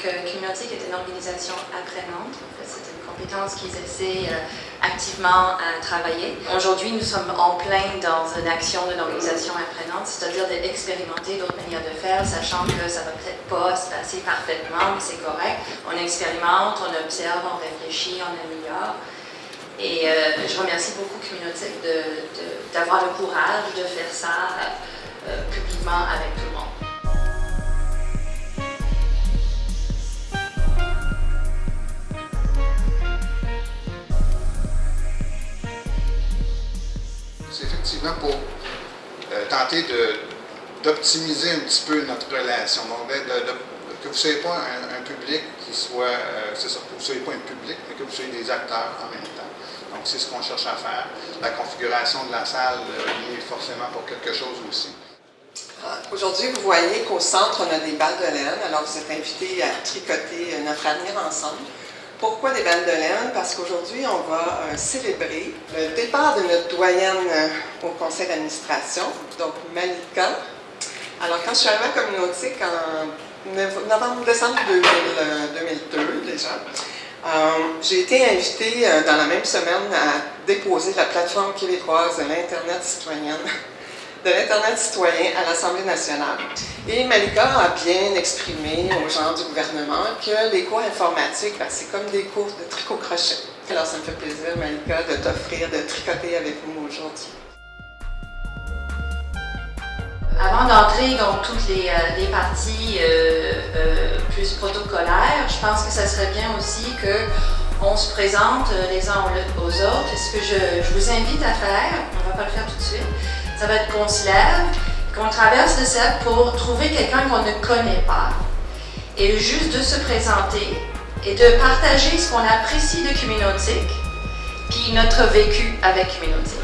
que Communautique est une organisation apprenante. C'est une compétence qu'ils essaient euh, activement à travailler. Aujourd'hui, nous sommes en plein dans une action d'une organisation apprenante, c'est-à-dire d'expérimenter d'autres manières de faire, sachant que ça va peut-être pas se passer parfaitement, mais c'est correct. On expérimente, on observe, on réfléchit, on améliore. Et euh, je remercie beaucoup Communautique d'avoir le courage de faire ça euh, publiquement avec tout C'est effectivement pour euh, tenter d'optimiser un petit peu notre relation. Donc, que vous ne soyez pas un, public qui soit, euh, c'est ça, que vous ne soyez pas un public, mais que vous soyez des acteurs en même temps. Donc, c'est ce qu'on cherche à faire. La configuration de la salle euh, est forcément pour quelque chose aussi. Ah, aujourd'hui, vous voyez qu'au centre, on a des balles de laine. Alors, vous êtes invités à tricoter notre avenir ensemble. Pourquoi des balles de laine? Parce qu'aujourd'hui, on va euh, célébrer le départ de notre doyenne euh, au conseil d'administration, donc Malika. Alors, quand je suis arrivée à Communautique en novembre-décembre 2002 euh, déjà, j'ai été invitée dans la même semaine à déposer la plateforme québécoise de l'Internet citoyenne de l'Internet citoyen à l'Assemblée nationale. Et Malika a bien exprimé aux gens du gouvernement que les cours informatiques, ben, c'est comme des cours de tricot-crochet. Alors ça me fait plaisir, Malika, de t'offrir de tricoter avec nous aujourd'hui. Avant d'entrer dans toutes les, euh, parties euh, euh, plus protocolaires, je pense que ça serait bien aussi qu'on se présente les uns aux autres. Ce que je vous invite à faire, ça va être qu'on se lève, qu'on traverse le cercle pour trouver quelqu'un qu'on ne connaît pas et juste de se présenter et de partager ce qu'on apprécie de Communautique puis notre vécu avec Communautique.